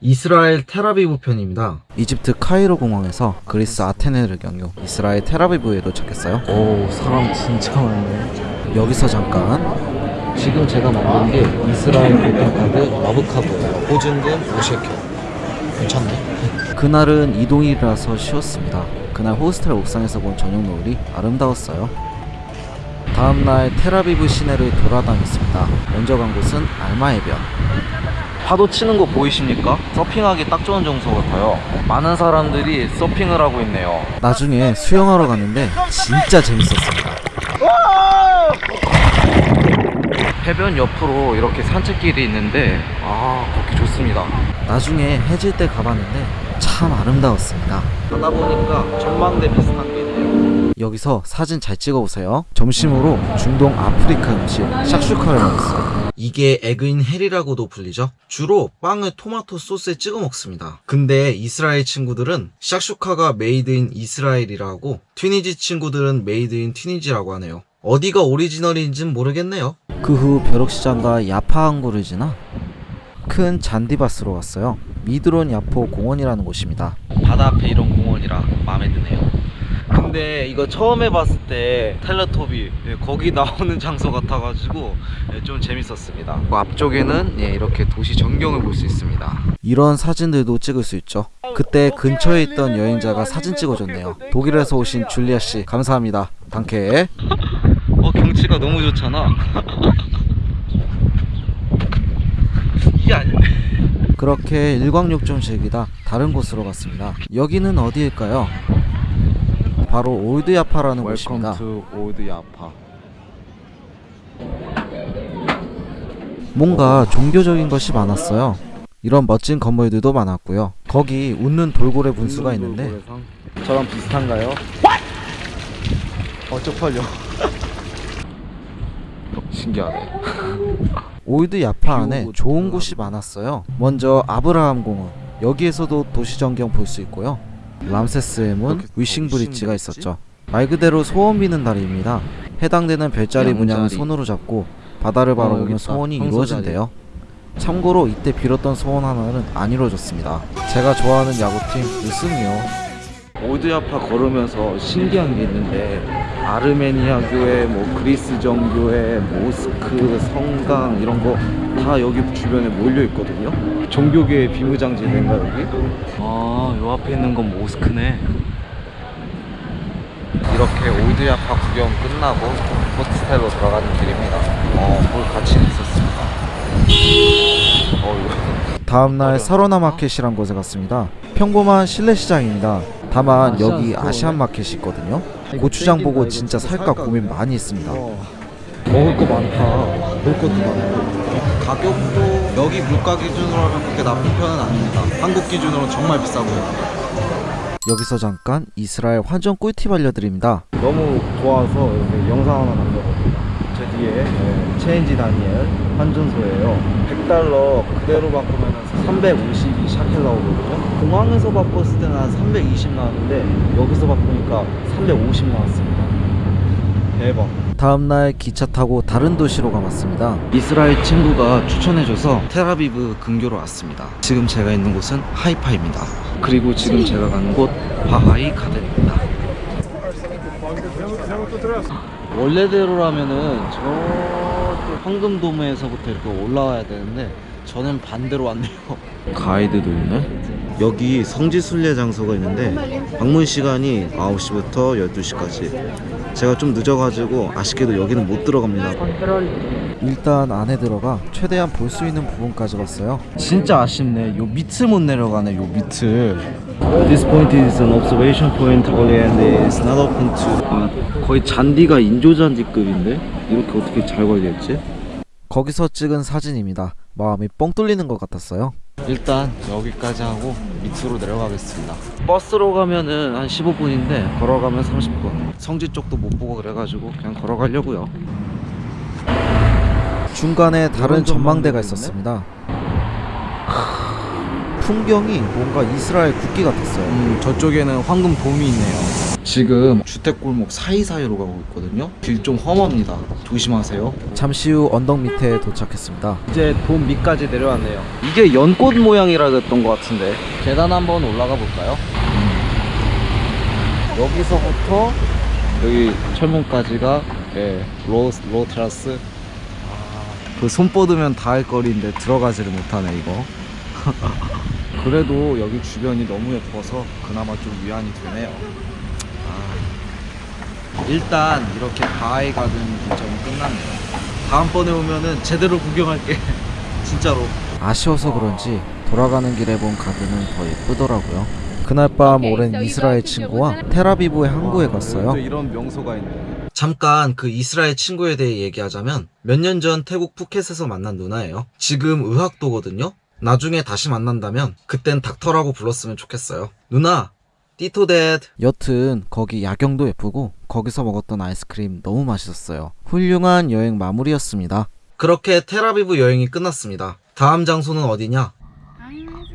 이스라엘 테라비브 편입니다. 이집트 카이로 공항에서 그리스 아테네를 경유 이스라엘 테라비브에 도착했어요. 오 사람 진짜 많네. 여기서 잠깐 지금 제가 만든 게 이스라엘 교통카드 마브카드예요. 보증금 5셰켈. 괜찮네. 그날은 이동일이라서 쉬었습니다. 그날 호스텔 옥상에서 본 저녁 노을이 아름다웠어요. 다음날 테라비브 시내를 돌아다녔습니다. 먼저 간 곳은 알마해변. 파도 치는 거 보이십니까? 서핑하기 딱 좋은 장소 같아요. 많은 사람들이 서핑을 하고 있네요. 나중에 수영하러 갔는데 진짜 재밌었습니다. 해변 옆으로 이렇게 산책길이 있는데 아 걷기 좋습니다. 나중에 해질 때 가봤는데 참 아름다웠습니다. 가다 보니까 전망대 비슷한 게 있네요. 여기서 사진 잘 찍어보세요. 점심으로 중동 아프리카 음식 샥슈카를 먹었어요. 이게 egg in hell이라고도 불리죠. 주로 빵을 토마토 소스에 찍어 먹습니다. 근데 이스라엘 친구들은 샥슈카가 made in 이스라엘이라고 튀니지 친구들은 made in 튀니지라고 하네요. 어디가 오리지널인진 모르겠네요. 그 후 벼룩시장과 야파항구를 지나 큰 잔디밭으로 갔어요. 미드론 야포 공원이라는 곳입니다. 바다 앞에 이런 공원이라 마음에 드네요. 근데 이거 처음에 봤을 때 텔레토비 예, 거기 나오는 장소 같아가지고 예, 좀 재밌었습니다. 그 앞쪽에는 예, 이렇게 도시 전경을 볼 수 있습니다. 이런 사진들도 찍을 수 있죠. 그때 근처에 있던 여행자가 사진 찍어줬네요. 독일에서 오신 줄리아 씨 감사합니다. Danke. 어 경치가 너무 좋잖아. 이게 아닌데. 그렇게 일광욕 좀 즐기다 다른 곳으로 갔습니다. 여기는 어디일까요? 바로 올드 야파라는 곳입니다. 올드 야파. 뭔가 종교적인 것이 많았어요. 이런 멋진 건물들도 많았고요. 거기 웃는 돌고래 분수가 있는데 저랑 비슷한가요? 어 쪽팔려. 신기하네. 올드 야파 안에 좋은 곳이 많았어요. 먼저 아브라함 공원. 여기에서도 도시 전경 볼 수 있고요. 람세스의 문, Wishing Bridge가 있었죠. 말 그대로 소원 비는 다리입니다. 해당되는 별자리 문양을 손으로 잡고 바다를 바라보면 소원이 이루어진대요. 참고로 이때 빌었던 소원 하나는 안 이루어졌습니다. 제가 좋아하는 야구팀 유승이요. 올드야파 걸으면서 신기한 게 있는데 아르메니아 교회, 뭐 그리스 정교회, 모스크, 성당 이런 거 다 여기 주변에 몰려 있거든요. 종교계의 비무장지대인가 여기? 아, 요 앞에 있는 건 모스크네. 이렇게 올드야파 구경 끝나고 호스텔로 들어가는 길입니다. 어, 볼 가치는 있었습니다. 어. 다음날 사로나 마켓이란 곳에 갔습니다. 평범한 실내 시장입니다. 다만 여기 아시안 마켓이 있거든요. 고추장 보고 진짜 살까 고민 많이 했습니다. 먹을 거 많다. 먹을 것도 많고. 가격도 여기 물가 기준으로 하면 그렇게 나쁜 편은 아닙니다. 한국 기준으로 정말 비싸고요. 여기서 잠깐 이스라엘 환전 꿀팁 알려드립니다. 너무 좋아서 이렇게 영상 하나 남겨봅니다. 제 뒤에 네, 체인지 다니엘 환전소예요. 100달러 그대로 바꾸면 352 샤켈 나오거든요. 공항에서 바꿨을 때는 한 320 나왔는데 여기서 바꾸니까 350 나왔습니다. 대박. 다음날 기차 타고 다른 도시로 가봤습니다. 이스라엘 친구가 추천해줘서 테라비브 근교로 왔습니다. 지금 제가 있는 곳은 하이파입니다. 그리고 지금 제가 가는 곳 바하이 가든입니다. 원래대로라면은 저쪽 황금도메에서부터 이렇게 올라와야 되는데 저는 반대로 왔네요. 가이드도 있네. 여기 성지순례 장소가 있는데 방문 시간이 9시부터 12시까지. 제가 좀 늦어가지고 아쉽게도 여기는 못 들어갑니다. 일단 안에 들어가 최대한 볼 수 있는 부분까지 봤어요. 진짜 아쉽네. 요 밑을 못 내려가네. 요 밑을. This point is an observation point only and is not open to. 아, 거의 잔디가 인조 잔디급인데 이렇게 어떻게 잘 관리했지? 거기서 찍은 사진입니다. 마음이 뻥 뚫리는 것 같았어요. 일단 여기까지 하고 밑으로 내려가겠습니다. 버스로 가면은 한 15분인데 걸어가면 30분. 성지 쪽도 못 보고 그래가지고 그냥 걸어가려고요. 중간에 다른 전망대가 있었습니다. 풍경이 뭔가 이스라엘 국기 같았어요. 음, 저쪽에는 황금 돔이 있네요. 지금 주택골목 사이사이로 가고 있거든요. 길 좀 험합니다. 조심하세요. 잠시 후 언덕 밑에 도착했습니다. 이제 돔 밑까지 내려왔네요. 이게 연꽃 모양이라 그랬던 것 같은데. 계단 한번 올라가 볼까요? 여기서부터 여기 철문까지가 예, low lower terrace. 그손 뻗으면 닿을 거리인데 들어가지를 못하네 이거. 그래도 여기 주변이 너무 예뻐서 그나마 좀 위안이 되네요. 아, 일단 이렇게 바하이 가든 일정이 끝났네요. 다음번에 오면은 제대로 구경할게. 진짜로. 아쉬워서 그런지 돌아가는 길에 본 가드는 더 예쁘더라고요. 그날 밤 오랜 이스라엘 친구와 테라비브의 항구에 갔어요. 또 이런 명소가 있네. 잠깐 그 이스라엘 친구에 대해 얘기하자면 몇 년 전 태국 푸켓에서 만난 누나예요. 지금 의학도거든요. 나중에 다시 만난다면 그땐 닥터라고 불렀으면 좋겠어요. 누나, 띠토댓. 여튼 거기 야경도 예쁘고 거기서 먹었던 아이스크림 너무 맛있었어요. 훌륭한 여행 마무리였습니다. 그렇게 테라비브 여행이 끝났습니다. 다음 장소는 어디냐?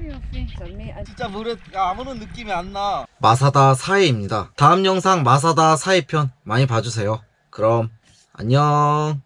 옆에 전매 아, 진짜 물에 아무런 느낌이 안 나. 마사다 사이입니다. 다음 영상 마사다 사이 편 많이 봐주세요. 그럼 안녕.